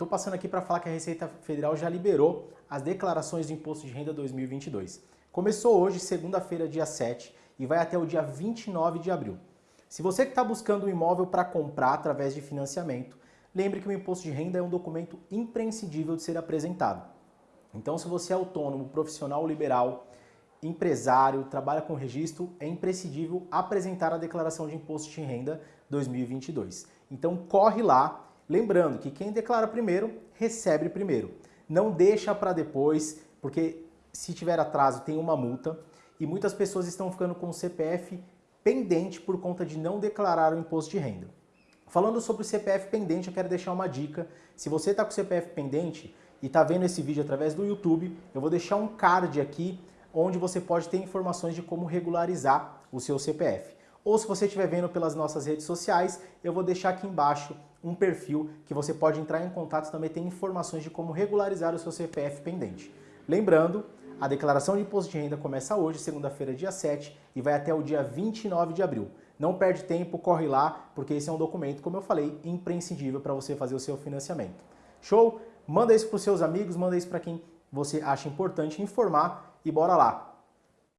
Estou passando aqui para falar que a Receita Federal já liberou as declarações do Imposto de Renda 2022. Começou hoje, segunda-feira, dia 7, e vai até o dia 29 de abril. Se você que está buscando um imóvel para comprar através de financiamento, lembre que o Imposto de Renda é um documento imprescindível de ser apresentado. Então, se você é autônomo, profissional liberal, empresário, trabalha com registro, é imprescindível apresentar a declaração de imposto de renda 2022. Então, corre lá Lembrando que quem declara primeiro, recebe primeiro. Não deixa para depois, porque se tiver atraso tem uma multa e muitas pessoas estão ficando com o CPF pendente por conta de não declarar o imposto de renda. Falando sobre o CPF pendente, eu quero deixar uma dica. Se você está com o CPF pendente e está vendo esse vídeo através do YouTube, eu vou deixar um card aqui onde você pode ter informações de como regularizar o seu CPF. Ou se você estiver vendo pelas nossas redes sociais, eu vou deixar aqui embaixo um perfil que você pode entrar em contato também tem informações de como regularizar o seu CPF pendente. Lembrando, a declaração de imposto de renda começa hoje, segunda-feira, dia 7, e vai até o dia 29 de abril. Não perde tempo, corre lá, porque esse é um documento, como eu falei, imprescindível para você fazer o seu financiamento. Show? Manda isso para os seus amigos, manda isso para quem você acha importante informar e bora lá!